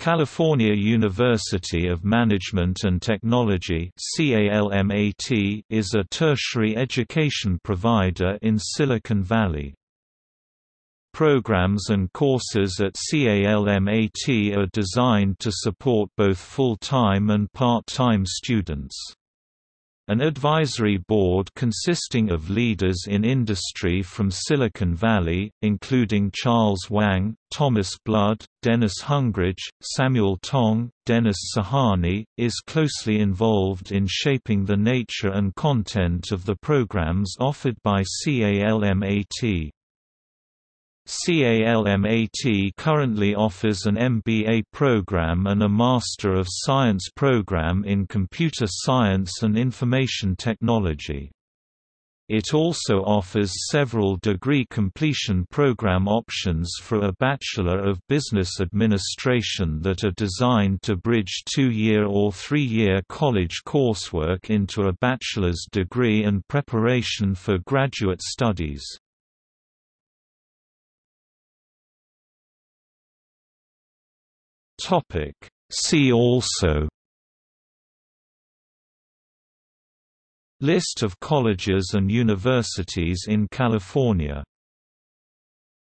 California University of Management and Technology is a tertiary education provider in Silicon Valley. Programs and courses at CALMAT are designed to support both full-time and part-time students. An advisory board consisting of leaders in industry from Silicon Valley, including Charles Wang, Thomas Blood, Dennis Hungridge, Samuel Tong, Dennis Sahani, is closely involved in shaping the nature and content of the programs offered by CALMAT. CALMAT currently offers an MBA program and a Master of Science program in Computer Science and Information Technology. It also offers several degree completion program options for a Bachelor of Business Administration that are designed to bridge two-year or three-year college coursework into a bachelor's degree and preparation for graduate studies. Topic. See also. List of colleges and universities in California